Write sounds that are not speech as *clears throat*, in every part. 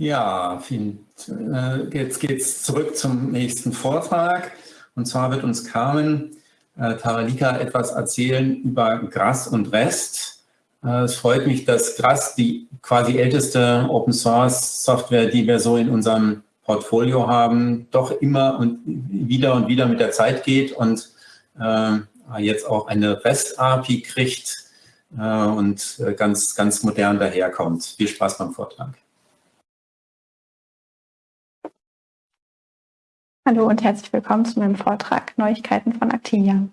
Ja, vielen, äh, jetzt geht es zurück zum nächsten Vortrag. Und zwar wird uns Carmen äh, Taralika etwas erzählen über Gras und Rest. Äh, es freut mich, dass Gras die quasi älteste Open Source Software, die wir so in unserem Portfolio haben, doch immer und wieder und wieder mit der Zeit geht und äh, jetzt auch eine REST-API kriegt äh, und äh, ganz, ganz modern daherkommt. Viel Spaß beim Vortrag. Hallo und herzlich willkommen zu meinem Vortrag Neuigkeiten von Actinia.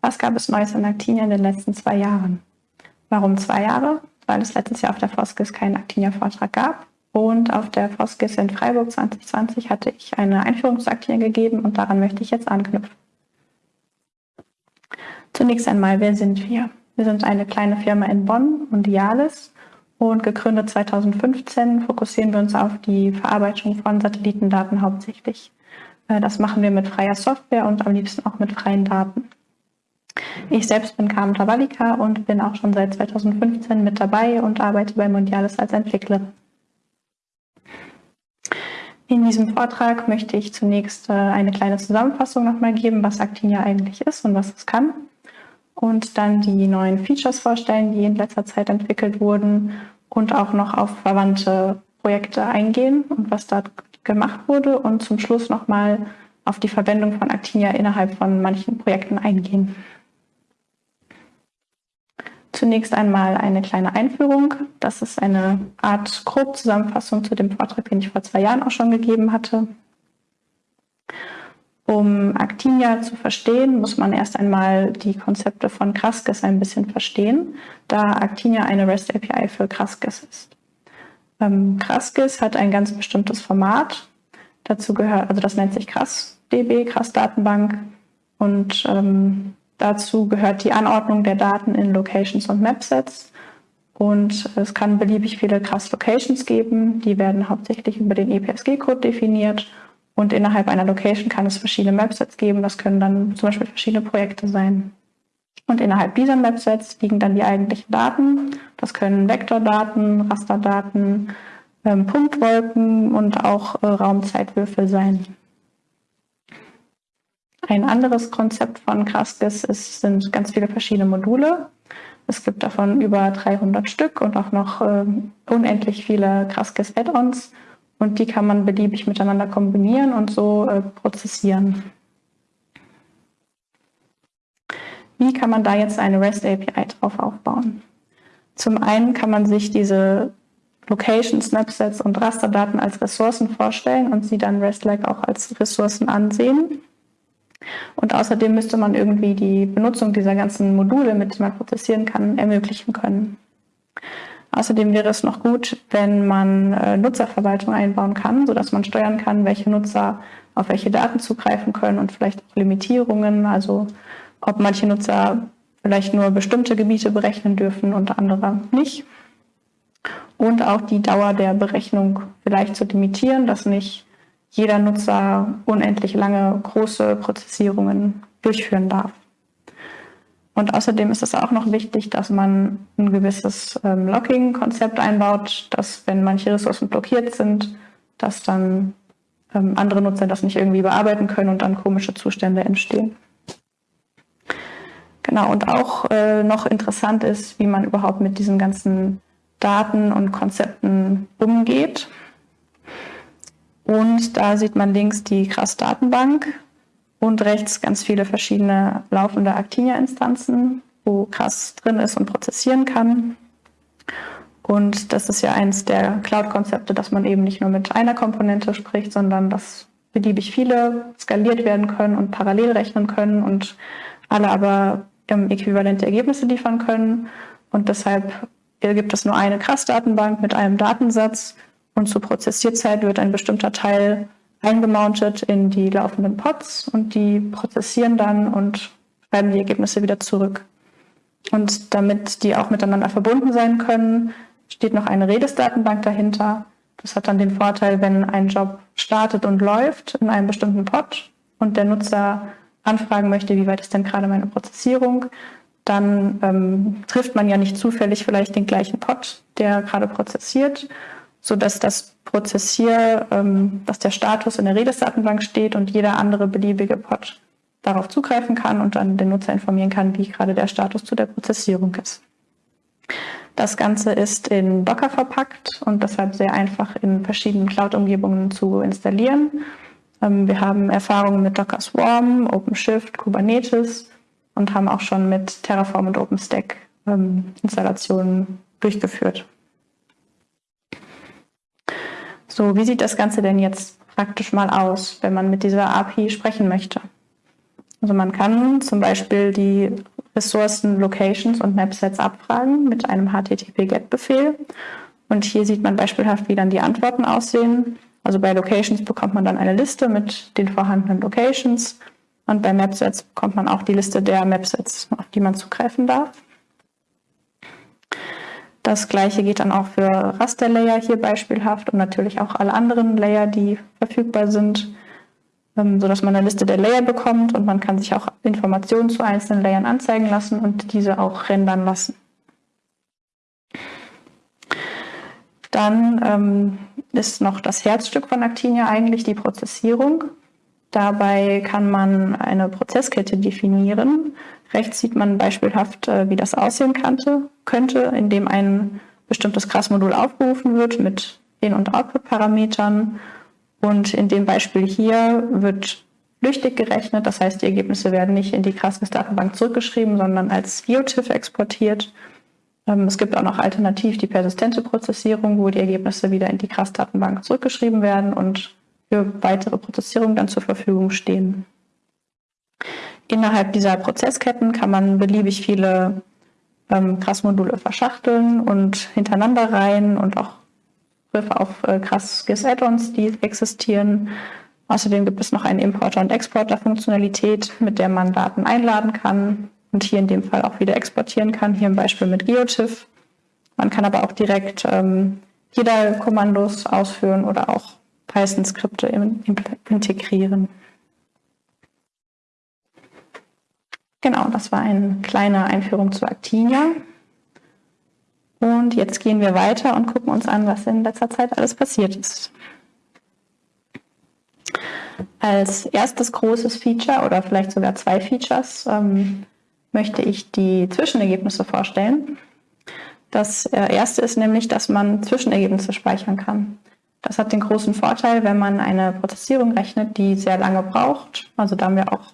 Was gab es Neues an Actinia in den letzten zwei Jahren? Warum zwei Jahre? Weil es letztes Jahr auf der Foskis keinen Actinia-Vortrag gab. Und auf der Foskis in Freiburg 2020 hatte ich eine Einführung zu Actinia gegeben und daran möchte ich jetzt anknüpfen. Zunächst einmal, wer sind wir? Wir sind eine kleine Firma in Bonn, Mondialis, und gegründet 2015 fokussieren wir uns auf die Verarbeitung von Satellitendaten hauptsächlich. Äh, das machen wir mit freier Software und am liebsten auch mit freien Daten. Ich selbst bin Carmen Tavalika und bin auch schon seit 2015 mit dabei und arbeite bei Mondialis als Entwicklerin. In diesem Vortrag möchte ich zunächst äh, eine kleine Zusammenfassung nochmal geben, was Actinia eigentlich ist und was es kann. Und dann die neuen Features vorstellen, die in letzter Zeit entwickelt wurden und auch noch auf verwandte Projekte eingehen und was da gemacht wurde und zum Schluss nochmal auf die Verwendung von Actinia innerhalb von manchen Projekten eingehen. Zunächst einmal eine kleine Einführung. Das ist eine Art Grobzusammenfassung zu dem Vortrag, den ich vor zwei Jahren auch schon gegeben hatte. Um Actinia zu verstehen, muss man erst einmal die Konzepte von Kraskes ein bisschen verstehen, da Actinia eine REST API für Kraskes ist. Ähm, Kraskis hat ein ganz bestimmtes Format. Dazu gehört, also das nennt sich KrassDB, Krass-Datenbank. Und ähm, dazu gehört die Anordnung der Daten in Locations und Mapsets. Und es kann beliebig viele Krass-Locations geben. Die werden hauptsächlich über den EPSG-Code definiert. Und innerhalb einer Location kann es verschiedene Mapsets geben. Das können dann zum Beispiel verschiedene Projekte sein. Und innerhalb dieser Mapsets liegen dann die eigentlichen Daten. Das können Vektordaten, Rasterdaten, ähm, Punktwolken und auch äh, Raumzeitwürfel sein. Ein anderes Konzept von Kraskis ist, sind ganz viele verschiedene Module. Es gibt davon über 300 Stück und auch noch äh, unendlich viele Kraskis Add-ons. Und die kann man beliebig miteinander kombinieren und so äh, prozessieren. Wie kann man da jetzt eine REST API drauf aufbauen? Zum einen kann man sich diese Location, Snapsets und Rasterdaten als Ressourcen vorstellen und sie dann REST-like auch als Ressourcen ansehen. Und außerdem müsste man irgendwie die Benutzung dieser ganzen Module, mit denen man prozessieren kann, ermöglichen können. Außerdem wäre es noch gut, wenn man äh, Nutzerverwaltung einbauen kann, sodass man steuern kann, welche Nutzer auf welche Daten zugreifen können und vielleicht auch Limitierungen, also ob manche Nutzer vielleicht nur bestimmte Gebiete berechnen dürfen und andere nicht. Und auch die Dauer der Berechnung vielleicht zu limitieren, dass nicht jeder Nutzer unendlich lange große Prozessierungen durchführen darf. Und außerdem ist es auch noch wichtig, dass man ein gewisses ähm, Locking-Konzept einbaut, dass wenn manche Ressourcen blockiert sind, dass dann ähm, andere Nutzer das nicht irgendwie bearbeiten können und dann komische Zustände entstehen. Genau, und auch äh, noch interessant ist, wie man überhaupt mit diesen ganzen Daten und Konzepten umgeht. Und da sieht man links die KRAS-Datenbank und rechts ganz viele verschiedene laufende Actinia-Instanzen, wo KRAS drin ist und prozessieren kann. Und das ist ja eins der Cloud-Konzepte, dass man eben nicht nur mit einer Komponente spricht, sondern dass beliebig viele skaliert werden können und parallel rechnen können und alle aber äquivalente Ergebnisse liefern können. Und deshalb gibt es nur eine CRAS-Datenbank mit einem Datensatz und zur Prozessierzeit wird ein bestimmter Teil eingemountet in die laufenden Pods und die prozessieren dann und schreiben die Ergebnisse wieder zurück. Und damit die auch miteinander verbunden sein können, steht noch eine Redis-Datenbank dahinter. Das hat dann den Vorteil, wenn ein Job startet und läuft in einem bestimmten Pod und der Nutzer anfragen möchte, wie weit ist denn gerade meine Prozessierung, dann ähm, trifft man ja nicht zufällig vielleicht den gleichen Pod, der gerade prozessiert. sodass das Prozessier, ähm, dass der Status in der Redis-Datenbank steht und jeder andere beliebige Pod darauf zugreifen kann und dann den Nutzer informieren kann, wie gerade der Status zu der Prozessierung ist. Das Ganze ist in Docker verpackt und deshalb sehr einfach in verschiedenen Cloud-Umgebungen zu installieren. Ähm, wir haben Erfahrungen mit Docker Swarm, OpenShift, Kubernetes und haben auch schon mit Terraform und OpenStack ähm, Installationen durchgeführt. So, wie sieht das Ganze denn jetzt praktisch mal aus, wenn man mit dieser API sprechen möchte? Also man kann zum Beispiel die Ressourcen, Locations und Mapsets abfragen mit einem HTTP-GET-Befehl. Und hier sieht man beispielhaft, wie dann die Antworten aussehen. Also bei Locations bekommt man dann eine Liste mit den vorhandenen Locations und bei Mapsets bekommt man auch die Liste der Mapsets, auf die man zugreifen darf. Das gleiche geht dann auch für Raster-Layer hier beispielhaft und natürlich auch alle anderen Layer, die verfügbar sind, ähm, sodass man eine Liste der Layer bekommt und man kann sich auch Informationen zu einzelnen Layern anzeigen lassen und diese auch rendern lassen. Dann ähm, ist noch das Herzstück von Actinia eigentlich die Prozessierung. Dabei kann man eine Prozesskette definieren. Rechts sieht man beispielhaft, äh, wie das aussehen könnte, indem ein bestimmtes CRAS-Modul aufgerufen wird mit In- und Output-Parametern. Und in dem Beispiel hier wird flüchtig gerechnet, das heißt, die Ergebnisse werden nicht in die CRAS-Datenbank zurückgeschrieben, sondern als GeoTIFF exportiert. Ähm, es gibt auch noch alternativ die persistente Prozessierung, wo die Ergebnisse wieder in die CRAS-Datenbank zurückgeschrieben werden und für weitere Prozessierung dann zur Verfügung stehen. Innerhalb dieser Prozessketten kann man beliebig viele ähm, CRAS-Module verschachteln und hintereinander reihen und auch Griffe auf äh, CRAS-GIS-Add-ons, die existieren. Außerdem gibt es noch eine Importer- und Exporter-Funktionalität, mit der man Daten einladen kann und hier in dem Fall auch wieder exportieren kann, hier im Beispiel mit GeoTIFF. Man kann aber auch direkt ähm, JIDA-Kommandos ausführen oder auch Python-Skripte integrieren. Genau, das war eine kleine Einführung zu Actinia. Und jetzt gehen wir weiter und gucken uns an, was in letzter Zeit alles passiert ist. Als erstes großes Feature oder vielleicht sogar zwei Features ähm, möchte ich die Zwischenergebnisse vorstellen. Das äh, erste ist nämlich, dass man Zwischenergebnisse speichern kann. Das hat den großen Vorteil, wenn man eine Prozessierung rechnet, die sehr lange braucht. Also da haben wir auch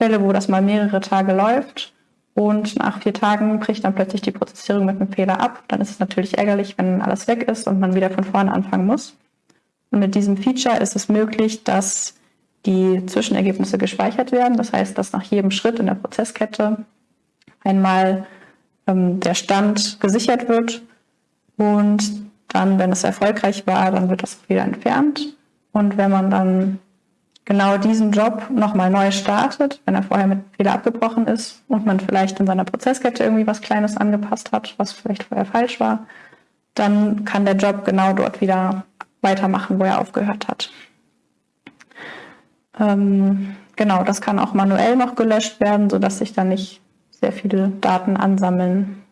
Fälle, wo das mal mehrere Tage läuft und nach vier Tagen bricht dann plötzlich die Prozessierung mit einem Fehler ab. Dann ist es natürlich ärgerlich, wenn alles weg ist und man wieder von vorne anfangen muss. Und mit diesem Feature ist es möglich, dass die Zwischenergebnisse gespeichert werden. Das heißt, dass nach jedem Schritt in der Prozesskette einmal ähm, der Stand gesichert wird und dann, wenn es erfolgreich war, dann wird das wieder entfernt. Und wenn man dann genau diesen Job nochmal neu startet, wenn er vorher mit Fehler abgebrochen ist und man vielleicht in seiner Prozesskette irgendwie was Kleines angepasst hat, was vielleicht vorher falsch war, dann kann der Job genau dort wieder weitermachen, wo er aufgehört hat. Ähm, genau, das kann auch manuell noch gelöscht werden, sodass sich dann nicht sehr viele Daten ansammeln.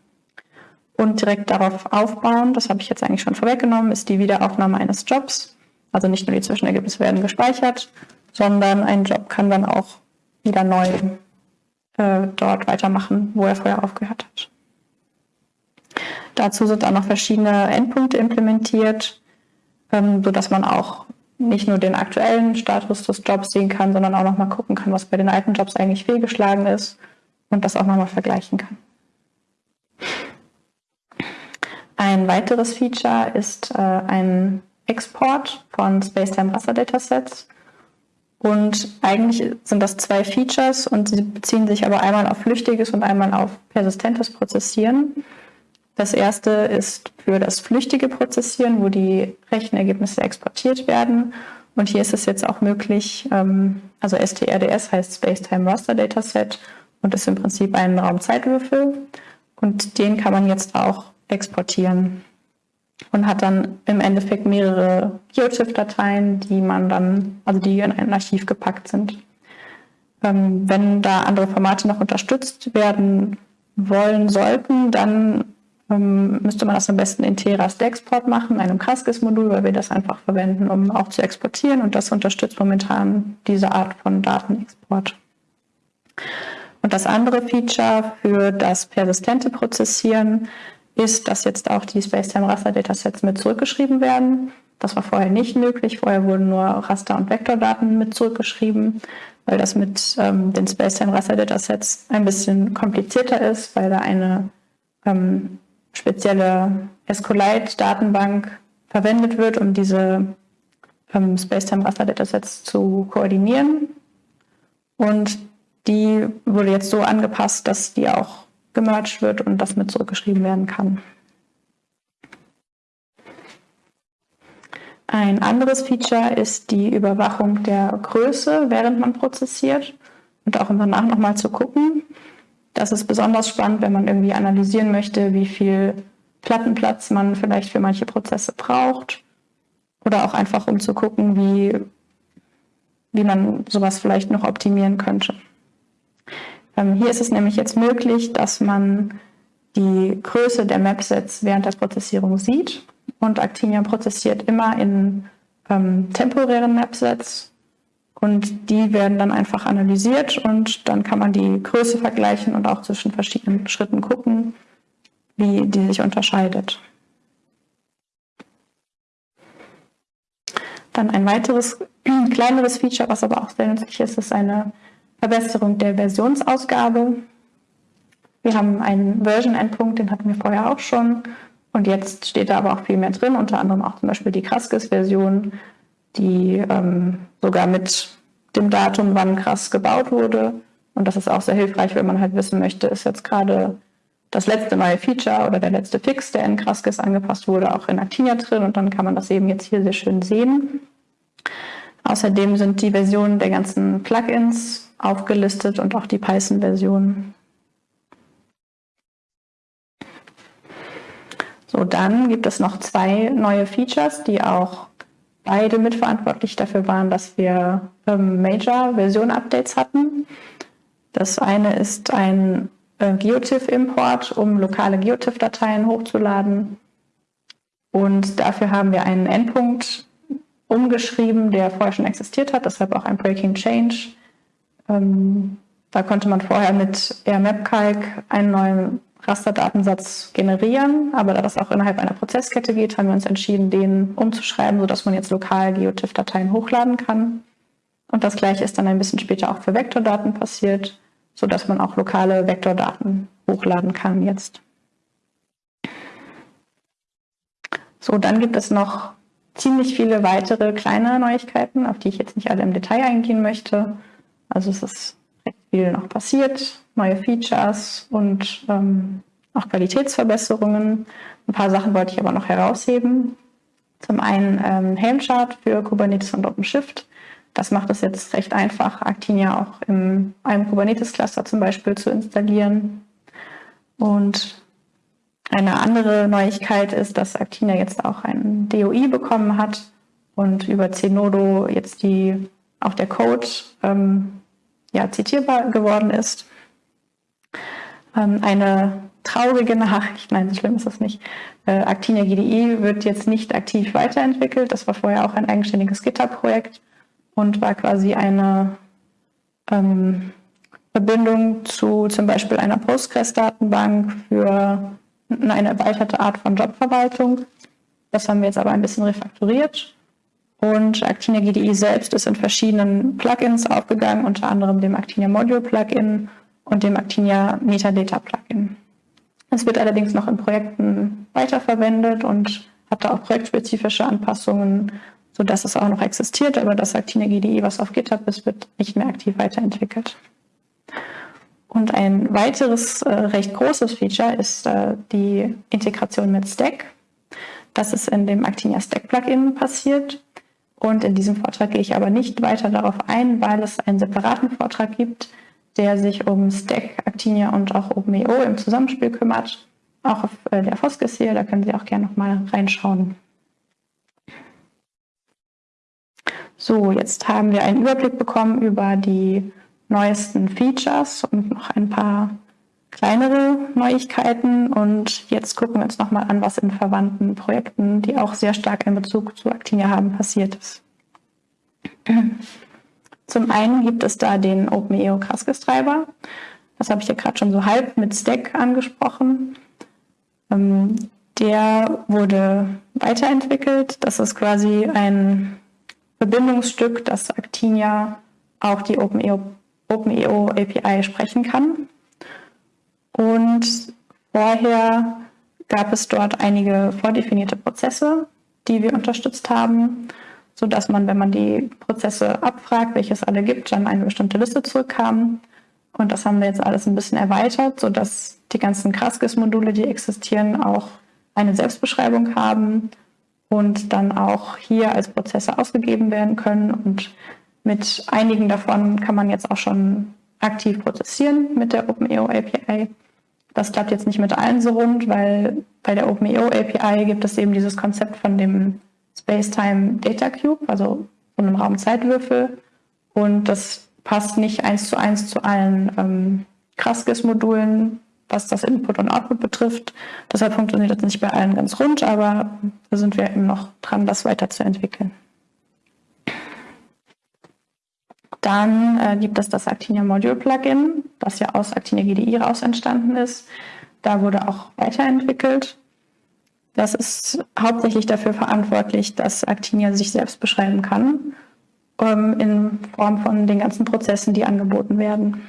Und direkt darauf aufbauen, das habe ich jetzt eigentlich schon vorweggenommen, ist die Wiederaufnahme eines Jobs. Also nicht nur die Zwischenergebnisse werden gespeichert, sondern ein Job kann dann auch wieder neu äh, dort weitermachen, wo er vorher aufgehört hat. Dazu sind auch noch verschiedene Endpunkte implementiert, ähm, sodass man auch nicht nur den aktuellen Status des Jobs sehen kann, sondern auch nochmal gucken kann, was bei den alten Jobs eigentlich fehlgeschlagen ist und das auch nochmal vergleichen kann. Ein weiteres Feature ist äh, ein Export von Spacetime Raster Datasets. Und eigentlich sind das zwei Features und sie beziehen sich aber einmal auf flüchtiges und einmal auf persistentes Prozessieren. Das erste ist für das flüchtige Prozessieren, wo die Rechenergebnisse exportiert werden. Und hier ist es jetzt auch möglich, ähm, also STRDS heißt Spacetime Raster Dataset und ist im Prinzip ein Raumzeitwürfel. Und den kann man jetzt auch exportieren und hat dann im Endeffekt mehrere GeoTIFF-Dateien, die man dann, also die in ein Archiv gepackt sind. Ähm, wenn da andere Formate noch unterstützt werden wollen sollten, dann ähm, müsste man das am besten in T-Rast-Export machen, einem Kaskis-Modul, weil wir das einfach verwenden, um auch zu exportieren und das unterstützt momentan diese Art von Datenexport. Und das andere Feature für das persistente Prozessieren ist, dass jetzt auch die Spacetime-Raster-Datasets mit zurückgeschrieben werden. Das war vorher nicht möglich. Vorher wurden nur Raster- und Vektordaten mit zurückgeschrieben, weil das mit ähm, den Spacetime-Raster-Datasets ein bisschen komplizierter ist, weil da eine ähm, spezielle SQLite-Datenbank verwendet wird, um diese ähm, Spacetime-Raster-Datasets zu koordinieren. Und die wurde jetzt so angepasst, dass die auch gemerged wird und das mit zurückgeschrieben werden kann. Ein anderes Feature ist die Überwachung der Größe, während man prozessiert und auch danach nochmal zu gucken. Das ist besonders spannend, wenn man irgendwie analysieren möchte, wie viel Plattenplatz man vielleicht für manche Prozesse braucht oder auch einfach um zu gucken, wie, wie man sowas vielleicht noch optimieren könnte. Ähm, hier ist es nämlich jetzt möglich, dass man die Größe der Mapsets während der Prozessierung sieht. Und Actinia prozessiert immer in ähm, temporären Mapsets und die werden dann einfach analysiert und dann kann man die Größe vergleichen und auch zwischen verschiedenen Schritten gucken, wie die sich unterscheidet. Dann ein weiteres *clears throat* kleineres Feature, was aber auch sehr nützlich ist, ist eine Verbesserung der Versionsausgabe. Wir haben einen Version-Endpunkt, den hatten wir vorher auch schon. Und jetzt steht da aber auch viel mehr drin, unter anderem auch zum Beispiel die Kraskis-Version, die ähm, sogar mit dem Datum, wann Krass gebaut wurde. Und das ist auch sehr hilfreich, wenn man halt wissen möchte, ist jetzt gerade das letzte neue Feature oder der letzte Fix, der in Kraskis angepasst wurde, auch in Actinia drin. Und dann kann man das eben jetzt hier sehr schön sehen. Außerdem sind die Versionen der ganzen Plugins aufgelistet und auch die Python-Version. So, dann gibt es noch zwei neue Features, die auch beide mitverantwortlich dafür waren, dass wir ähm, Major-Version-Updates hatten. Das eine ist ein äh, GeoTIFF-Import, um lokale GeoTIFF-Dateien hochzuladen. Und dafür haben wir einen Endpunkt umgeschrieben, der vorher schon existiert hat, deshalb auch ein Breaking Change ähm, da konnte man vorher mit RMapCalc einen neuen Rasterdatensatz generieren, aber da das auch innerhalb einer Prozesskette geht, haben wir uns entschieden, den umzuschreiben, sodass man jetzt lokal GeoTIFF-Dateien hochladen kann. Und das gleiche ist dann ein bisschen später auch für Vektordaten passiert, sodass man auch lokale Vektordaten hochladen kann jetzt. So, dann gibt es noch ziemlich viele weitere kleine Neuigkeiten, auf die ich jetzt nicht alle im Detail eingehen möchte. Also es ist viel noch passiert, neue Features und ähm, auch Qualitätsverbesserungen. Ein paar Sachen wollte ich aber noch herausheben. Zum einen ähm, Helmchart für Kubernetes und OpenShift. Das macht es jetzt recht einfach, Actinia auch in einem Kubernetes-Cluster zum Beispiel zu installieren. Und eine andere Neuigkeit ist, dass Actinia jetzt auch ein DOI bekommen hat und über Zenodo jetzt die auch der Code ähm, ja, zitierbar geworden ist. Ähm, eine traurige Nachricht, nein, so schlimm ist das nicht. Äh, Actinia GDI wird jetzt nicht aktiv weiterentwickelt. Das war vorher auch ein eigenständiges GitHub-Projekt und war quasi eine ähm, Verbindung zu zum Beispiel einer Postgres-Datenbank für eine erweiterte Art von Jobverwaltung. Das haben wir jetzt aber ein bisschen refakturiert und Actinia GDI selbst ist in verschiedenen Plugins aufgegangen, unter anderem dem Actinia Module Plugin und dem Actinia Metadata Plugin. Es wird allerdings noch in Projekten weiterverwendet und hat da auch projektspezifische Anpassungen, sodass es auch noch existiert, aber das Actinia GDI, was auf GitHub ist, wird nicht mehr aktiv weiterentwickelt. Und ein weiteres äh, recht großes Feature ist äh, die Integration mit Stack. Das ist in dem Actinia Stack Plugin passiert. Und in diesem Vortrag gehe ich aber nicht weiter darauf ein, weil es einen separaten Vortrag gibt, der sich um Stack, Actinia und auch OpenEO im Zusammenspiel kümmert. Auch auf äh, der Foskes hier, da können Sie auch gerne nochmal reinschauen. So, jetzt haben wir einen Überblick bekommen über die neuesten Features und noch ein paar kleinere Neuigkeiten und jetzt gucken wir uns nochmal an, was in verwandten Projekten, die auch sehr stark einen Bezug zu Actinia haben, passiert ist. Zum einen gibt es da den OpenEO Kraskis-Treiber. Das habe ich ja gerade schon so halb mit Stack angesprochen. Ähm, der wurde weiterentwickelt. Das ist quasi ein Verbindungsstück, das Actinia auch die OpenEO, OpenEO API sprechen kann. Und vorher gab es dort einige vordefinierte Prozesse, die wir unterstützt haben, sodass man, wenn man die Prozesse abfragt, welche es alle gibt, dann eine bestimmte Liste zurückkam. Und das haben wir jetzt alles ein bisschen erweitert, sodass die ganzen Kraskis-Module, die existieren, auch eine Selbstbeschreibung haben und dann auch hier als Prozesse ausgegeben werden können. Und mit einigen davon kann man jetzt auch schon aktiv prozessieren mit der OpenEO API. Das klappt jetzt nicht mit allen so rund, weil bei der OpenEO API gibt es eben dieses Konzept von dem Space-Time Data Cube, also von einem Raumzeitwürfel. Und das passt nicht eins zu eins zu allen ähm, Kraskis-Modulen, was das Input und Output betrifft. Deshalb funktioniert das nicht bei allen ganz rund, aber da sind wir eben noch dran, das weiterzuentwickeln. Dann äh, gibt es das Actinia Module Plugin, das ja aus Actinia GDI raus entstanden ist. Da wurde auch weiterentwickelt. Das ist hauptsächlich dafür verantwortlich, dass Actinia sich selbst beschreiben kann, ähm, in Form von den ganzen Prozessen, die angeboten werden.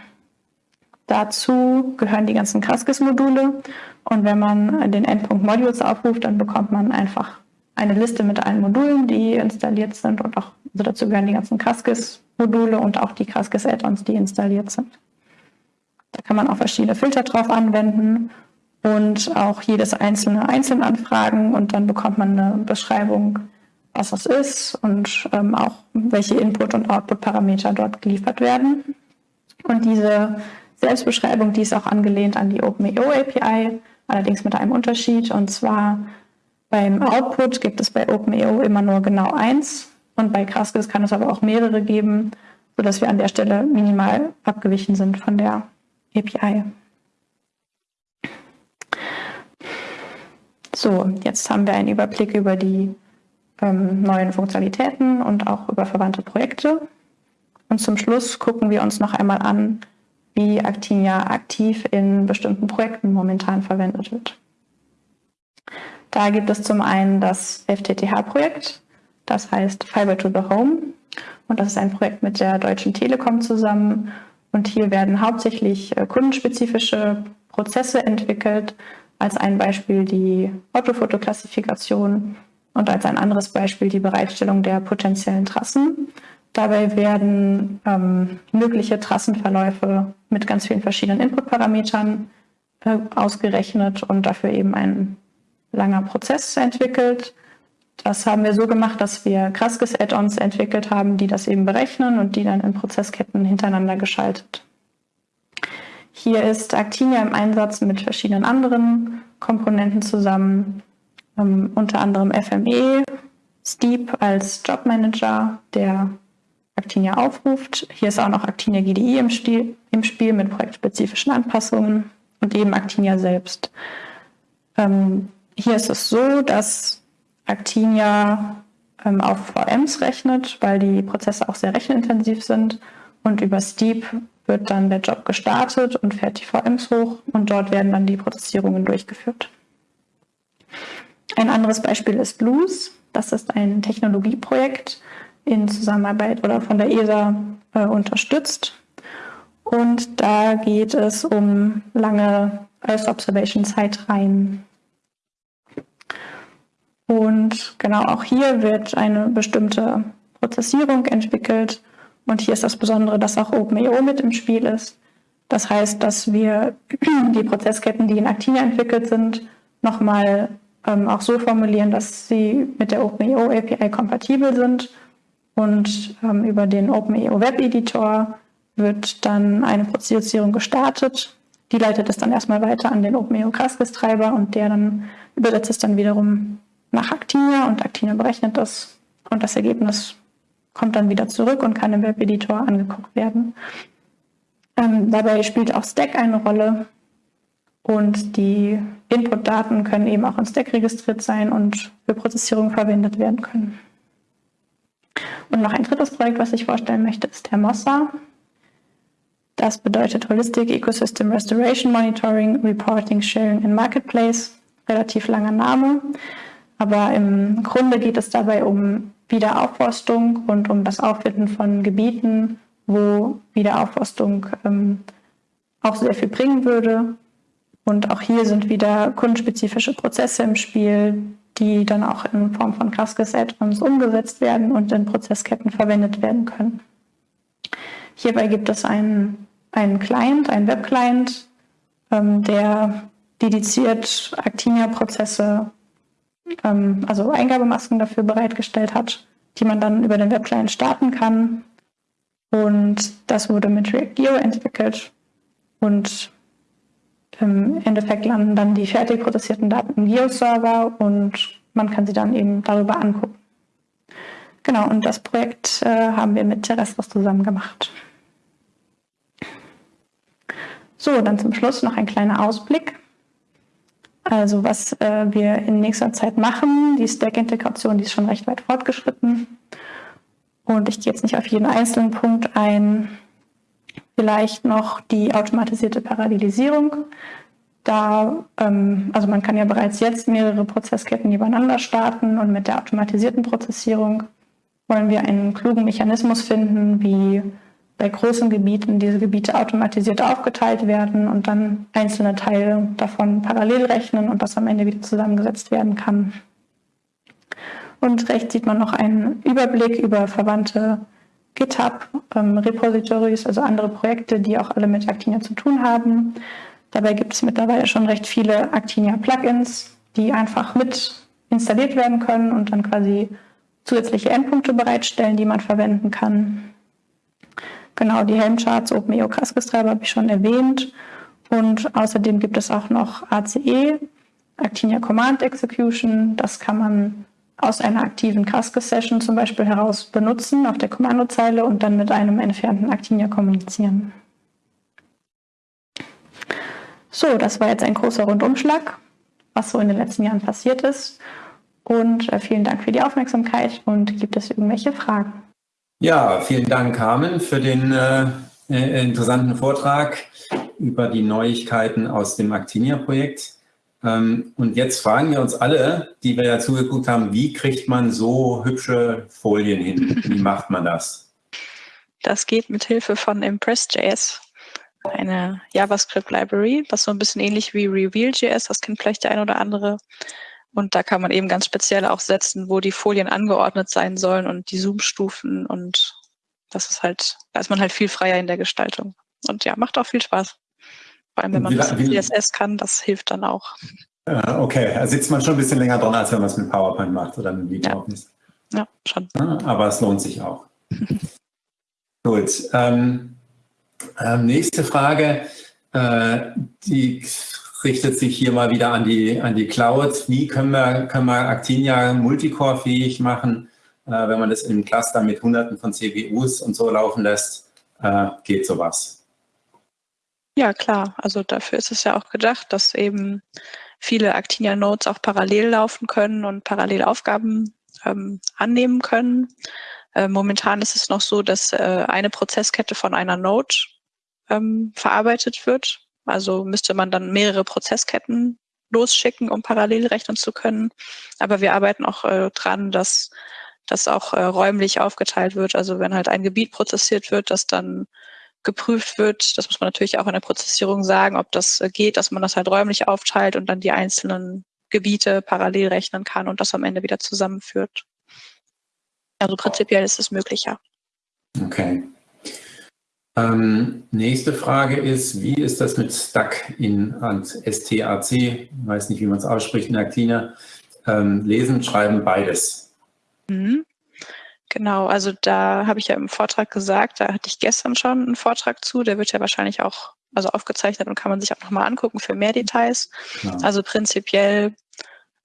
Dazu gehören die ganzen Kraskis-Module und wenn man den Endpunkt Modules aufruft, dann bekommt man einfach eine Liste mit allen Modulen, die installiert sind und auch also dazu gehören die ganzen Kraskis-Module und auch die Kraskis-Add-ons, die installiert sind. Da kann man auch verschiedene Filter drauf anwenden und auch jedes einzelne einzeln anfragen und dann bekommt man eine Beschreibung, was das ist und ähm, auch welche Input- und Output-Parameter dort geliefert werden. Und diese Selbstbeschreibung, die ist auch angelehnt an die OpenEO API, allerdings mit einem Unterschied. Und zwar beim Output gibt es bei OpenEO immer nur genau eins und bei Kraskis kann es aber auch mehrere geben, sodass wir an der Stelle minimal abgewichen sind von der API. So, jetzt haben wir einen Überblick über die ähm, neuen Funktionalitäten und auch über verwandte Projekte. Und zum Schluss gucken wir uns noch einmal an, wie Actinia aktiv in bestimmten Projekten momentan verwendet wird. Da gibt es zum einen das FTTH-Projekt, das heißt Fiber to the Home. Und das ist ein Projekt mit der Deutschen Telekom zusammen. Und hier werden hauptsächlich äh, kundenspezifische Prozesse entwickelt. Als ein Beispiel die Autofotoklassifikation und als ein anderes Beispiel die Bereitstellung der potenziellen Trassen. Dabei werden ähm, mögliche Trassenverläufe mit ganz vielen verschiedenen Inputparametern äh, ausgerechnet und dafür eben ein langer Prozess entwickelt. Das haben wir so gemacht, dass wir Kraskis-Add-ons entwickelt haben, die das eben berechnen und die dann in Prozessketten hintereinander geschaltet. Hier ist Actinia im Einsatz mit verschiedenen anderen Komponenten zusammen, ähm, unter anderem FME, Steep als Jobmanager, der Actinia aufruft. Hier ist auch noch Actinia GDI im, Stil, im Spiel mit projektspezifischen Anpassungen und eben Actinia selbst. Ähm, hier ist es so, dass Actinia ähm, auf VMs rechnet, weil die Prozesse auch sehr rechenintensiv sind. Und über Steep wird dann der Job gestartet und fährt die VMs hoch und dort werden dann die Prozessierungen durchgeführt. Ein anderes Beispiel ist Blues. Das ist ein Technologieprojekt in Zusammenarbeit oder von der ESA äh, unterstützt. Und da geht es um lange Earth Observation Zeitreihen. Und genau auch hier wird eine bestimmte Prozessierung entwickelt. Und hier ist das Besondere, dass auch OpenEO mit im Spiel ist. Das heißt, dass wir *clears throat* die Prozessketten, die in Actina entwickelt sind, nochmal ähm, auch so formulieren, dass sie mit der OpenEO API kompatibel sind. Und ähm, über den OpenEO Web Editor wird dann eine Prozessierung gestartet. Die leitet es dann erstmal weiter an den OpenEO Kraskis Treiber und der dann übersetzt es dann wiederum nach Actinia und Actinia berechnet das und das Ergebnis kommt dann wieder zurück und kann im Webeditor angeguckt werden. Ähm, dabei spielt auch Stack eine Rolle. Und die Input-Daten können eben auch in Stack registriert sein und für Prozessierung verwendet werden können. Und noch ein drittes Projekt, was ich vorstellen möchte, ist Hermosa. Das bedeutet Holistic Ecosystem Restoration Monitoring, Reporting, Sharing and Marketplace. Relativ langer Name. Aber im Grunde geht es dabei um Wiederaufforstung und um das Auffinden von Gebieten, wo Wiederaufforstung ähm, auch sehr viel bringen würde. Und auch hier sind wieder kundenspezifische Prozesse im Spiel, die dann auch in Form von Cascas Add-ons umgesetzt werden und in Prozessketten verwendet werden können. Hierbei gibt es einen, einen Client, einen Web-Client, ähm, der dediziert Actinia-Prozesse, ähm, also Eingabemasken dafür bereitgestellt hat, die man dann über den Web-Client starten kann. Und das wurde mit React Geo entwickelt. Und im Endeffekt landen dann die fertig prozessierten Daten im Geo-Server und man kann sie dann eben darüber angucken. Genau, und das Projekt äh, haben wir mit Terrestros zusammen gemacht. So, dann zum Schluss noch ein kleiner Ausblick. Also was äh, wir in nächster Zeit machen, die Stack-Integration, die ist schon recht weit fortgeschritten. Und ich gehe jetzt nicht auf jeden einzelnen Punkt ein. Vielleicht noch die automatisierte Parallelisierung. Da, ähm, also man kann ja bereits jetzt mehrere Prozessketten übereinander starten und mit der automatisierten Prozessierung wollen wir einen klugen Mechanismus finden, wie bei großen Gebieten diese Gebiete automatisiert aufgeteilt werden und dann einzelne Teile davon parallel rechnen und das am Ende wieder zusammengesetzt werden kann. Und rechts sieht man noch einen Überblick über verwandte GitHub-Repositories, ähm, also andere Projekte, die auch alle mit Actinia zu tun haben. Dabei gibt es mittlerweile schon recht viele Actinia-Plugins, die einfach mit installiert werden können und dann quasi zusätzliche Endpunkte bereitstellen, die man verwenden kann. Genau, die Helmcharts, OpenEO Cascus-Treiber habe ich schon erwähnt. Und außerdem gibt es auch noch ACE, Actinia Command Execution. Das kann man aus einer aktiven Cascus-Session zum Beispiel heraus benutzen auf der Kommandozeile und dann mit einem entfernten Actinia kommunizieren. So, das war jetzt ein großer Rundumschlag, was so in den letzten Jahren passiert ist. Und äh, vielen Dank für die Aufmerksamkeit und gibt es irgendwelche Fragen? Ja, vielen Dank, Carmen, für den äh, äh interessanten Vortrag über die Neuigkeiten aus dem Actinia-Projekt. Ähm, und jetzt fragen wir uns alle, die wir ja zugeguckt haben, wie kriegt man so hübsche Folien hin? Wie macht man das? Das geht mit Hilfe von Impress.js, eine JavaScript-Library, was so ein bisschen ähnlich wie Reveal.js, das kennt vielleicht der ein oder andere. Und da kann man eben ganz speziell auch setzen, wo die Folien angeordnet sein sollen und die Zoom-Stufen und das ist halt, da ist man halt viel freier in der Gestaltung. Und ja, macht auch viel Spaß. Vor allem, wenn man CSS kann, das hilft dann auch. Okay, da sitzt man schon ein bisschen länger dran, als wenn man es mit PowerPoint macht oder mit LibreOffice. ist. ja, schon. Aber es lohnt sich auch. *laughs* Gut. Ähm, ähm, nächste Frage, äh, die richtet sich hier mal wieder an die, an die Cloud. Wie können wir, können wir Actinia multicore-fähig machen, äh, wenn man das im Cluster mit Hunderten von CPUs und so laufen lässt? Äh, geht sowas? Ja, klar. Also dafür ist es ja auch gedacht, dass eben viele Actinia-Nodes auch parallel laufen können und parallel Aufgaben ähm, annehmen können. Äh, momentan ist es noch so, dass äh, eine Prozesskette von einer Node ähm, verarbeitet wird. Also müsste man dann mehrere Prozessketten losschicken, um parallel rechnen zu können. Aber wir arbeiten auch äh, dran, dass das auch äh, räumlich aufgeteilt wird. Also wenn halt ein Gebiet prozessiert wird, dass dann geprüft wird. Das muss man natürlich auch in der Prozessierung sagen, ob das äh, geht, dass man das halt räumlich aufteilt und dann die einzelnen Gebiete parallel rechnen kann und das am Ende wieder zusammenführt. Also prinzipiell ist es möglich, ja. Okay. Ähm, nächste Frage ist, wie ist das mit Stack in STAC? Ich weiß nicht, wie man es ausspricht in Actina. Ähm, lesen, schreiben, beides. Mhm. Genau, also da habe ich ja im Vortrag gesagt, da hatte ich gestern schon einen Vortrag zu, der wird ja wahrscheinlich auch also aufgezeichnet und kann man sich auch nochmal angucken für mehr Details. Ja. Also prinzipiell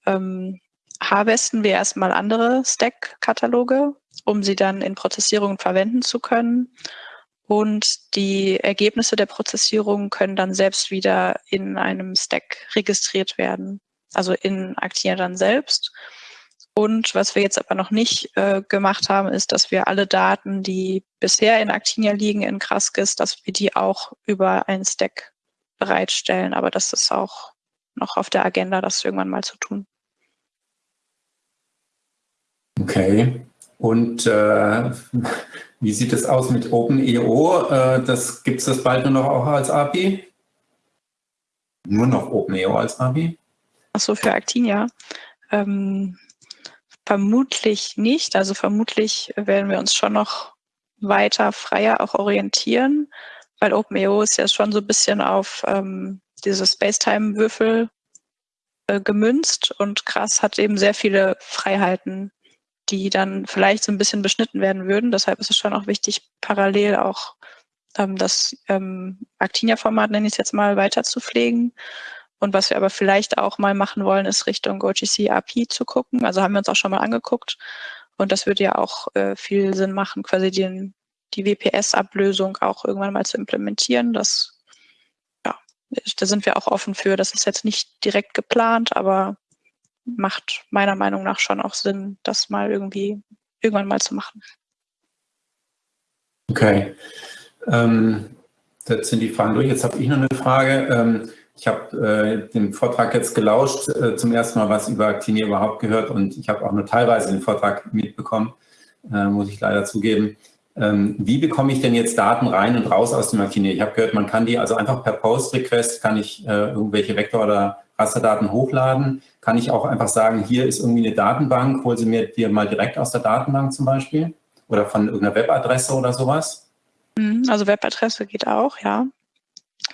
ähm, harvesten wir erstmal andere Stack-Kataloge, um sie dann in Prozessierungen verwenden zu können. Und die Ergebnisse der Prozessierung können dann selbst wieder in einem Stack registriert werden, also in Actina dann selbst. Und was wir jetzt aber noch nicht äh, gemacht haben, ist, dass wir alle Daten, die bisher in Actinia liegen, in Kraskis, dass wir die auch über einen Stack bereitstellen. Aber das ist auch noch auf der Agenda, das irgendwann mal zu tun. Okay. Und äh, wie sieht es aus mit OpenEO? Äh, das gibt es das bald nur noch auch als API? Nur noch OpenEO als API? Achso, für Actinia. Ähm, vermutlich nicht. Also vermutlich werden wir uns schon noch weiter freier auch orientieren, weil OpenEO ist ja schon so ein bisschen auf ähm, diese Spacetime-Würfel äh, gemünzt und krass hat eben sehr viele Freiheiten die dann vielleicht so ein bisschen beschnitten werden würden. Deshalb ist es schon auch wichtig, parallel auch ähm, das ähm, Actinia-Format, nenne ich es jetzt mal, weiter zu pflegen. Und was wir aber vielleicht auch mal machen wollen, ist Richtung OGC API zu gucken. Also haben wir uns auch schon mal angeguckt. Und das würde ja auch äh, viel Sinn machen, quasi den, die WPS-Ablösung auch irgendwann mal zu implementieren. Das, ja, da sind wir auch offen für. Das ist jetzt nicht direkt geplant, aber macht meiner Meinung nach schon auch Sinn, das mal irgendwie irgendwann mal zu machen. Okay. Ähm, das sind die Fragen durch. Jetzt habe ich noch eine Frage. Ähm, ich habe äh, den Vortrag jetzt gelauscht, äh, zum ersten Mal was über Actinier überhaupt gehört und ich habe auch nur teilweise den Vortrag mitbekommen, äh, muss ich leider zugeben. Ähm, wie bekomme ich denn jetzt Daten rein und raus aus dem Actinier? Ich habe gehört, man kann die also einfach per Post-Request, kann ich äh, irgendwelche Vektor- oder Rasterdaten hochladen, kann ich auch einfach sagen, hier ist irgendwie eine Datenbank, hol sie mir dir mal direkt aus der Datenbank zum Beispiel oder von irgendeiner Webadresse oder sowas? Mhm, also Webadresse geht auch, ja.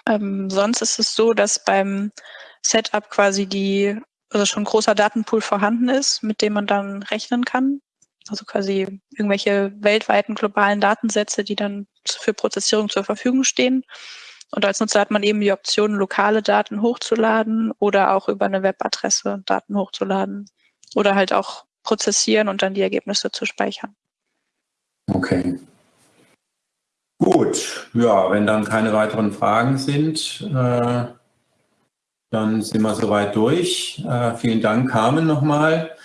Ähm, sonst ist es so, dass beim Setup quasi die, also schon ein großer Datenpool vorhanden ist, mit dem man dann rechnen kann. Also quasi irgendwelche weltweiten globalen Datensätze, die dann für Prozessierung zur Verfügung stehen. Und als Nutzer hat man eben die Option, lokale Daten hochzuladen oder auch über eine Webadresse Daten hochzuladen oder halt auch prozessieren und dann die Ergebnisse zu speichern. Okay. Gut, ja, wenn dann keine weiteren Fragen sind, äh, dann sind wir soweit durch. Äh, vielen Dank, Carmen, nochmal.